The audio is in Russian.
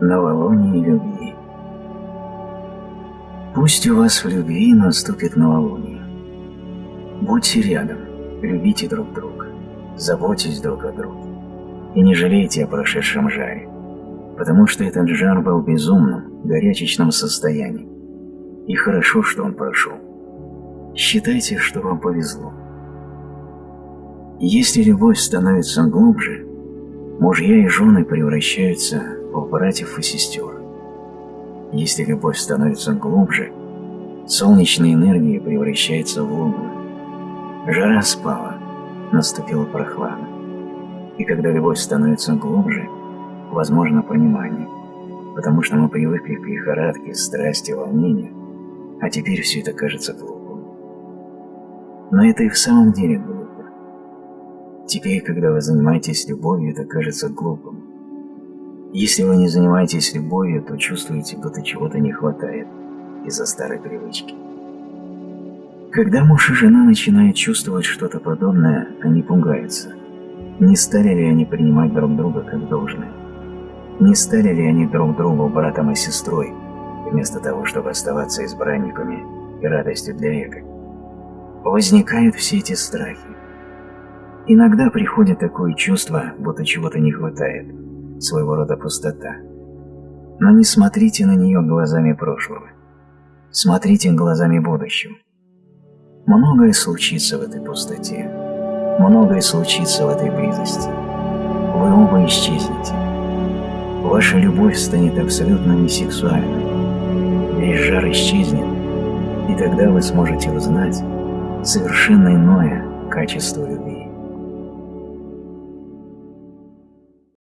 Новолуние любви Пусть у вас в любви наступит новолуние. Будьте рядом, любите друг друга, заботьтесь друг о друге. И не жалейте о прошедшем жаре, потому что этот жар был безумным, горячечным состоянием. И хорошо, что он прошел. Считайте, что вам повезло. Если любовь становится глубже, мужья и жены превращаются в братьев и сестер. Если любовь становится глубже, солнечная энергия превращается в лунную. Жара спала, наступила прохлада. И когда любовь становится глубже, возможно понимание, потому что мы привыкли к лихорадке, страсти, волнению, а теперь все это кажется глупым. Но это и в самом деле глупо. Теперь, когда вы занимаетесь любовью, это кажется глупым. Если вы не занимаетесь любовью, то чувствуете, будто чего-то не хватает из-за старой привычки. Когда муж и жена начинают чувствовать что-то подобное, они пугаются. Не стали ли они принимать друг друга как должное? Не стали ли они друг другу братом и сестрой, вместо того, чтобы оставаться избранниками и радостью для эго? Возникают все эти страхи. Иногда приходит такое чувство, будто чего-то не хватает, своего рода пустота. Но не смотрите на нее глазами прошлого. Смотрите глазами будущего. Многое случится в этой пустоте. Многое случится в этой близости. Вы оба исчезнете. Ваша любовь станет абсолютно несексуальной. Весь жар исчезнет, и тогда вы сможете узнать совершенно иное качество любви.